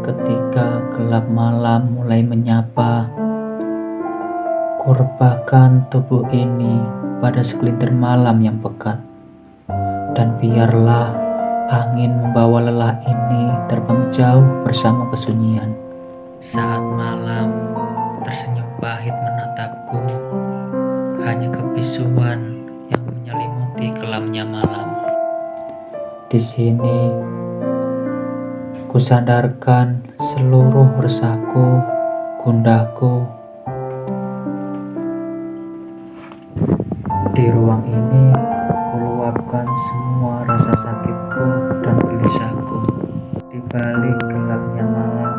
ketika gelap malam mulai menyapa. Kurebahkan tubuh ini pada segelintir malam yang pekat. Dan biarlah angin membawa lelah ini terbang jauh bersama kesunyian. Saat malam tersenyum pahit menatapku, hanya kebisuan yang menyelimuti kelamnya malam. Di sini, kusadarkan seluruh resahku, gundahku. Di ruang ini, kuluapkan semua rasa sakitku dan gelisahku. Di balik gelapnya malam,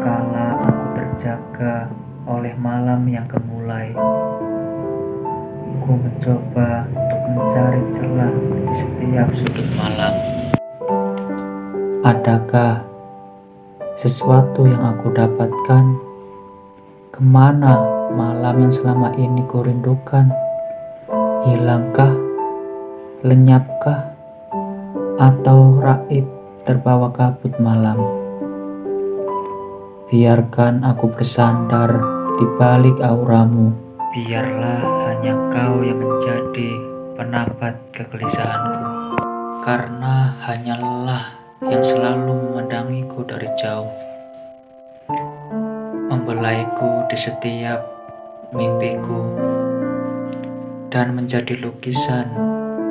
kala aku terjaga oleh malam yang kemulai. Ku mencoba untuk mencari celah di setiap sudut malam. Adakah sesuatu yang aku dapatkan? Ke mana malam yang selama ini kurindukan? Hilangkah? Lenyapkah? Atau raib terbawa kabut malam? Biarkan aku bersandar di balik auramu. Biarlah hanya kau yang menjadi penapat kegelisahanku. Karena hanya lelah yang selalu memandangiku dari jauh. Membelaiku di setiap mimpiku. Dan menjadi lukisan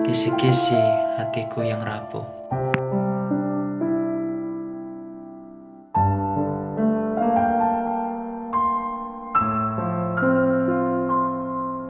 kisi-kisi hatiku yang rapuh.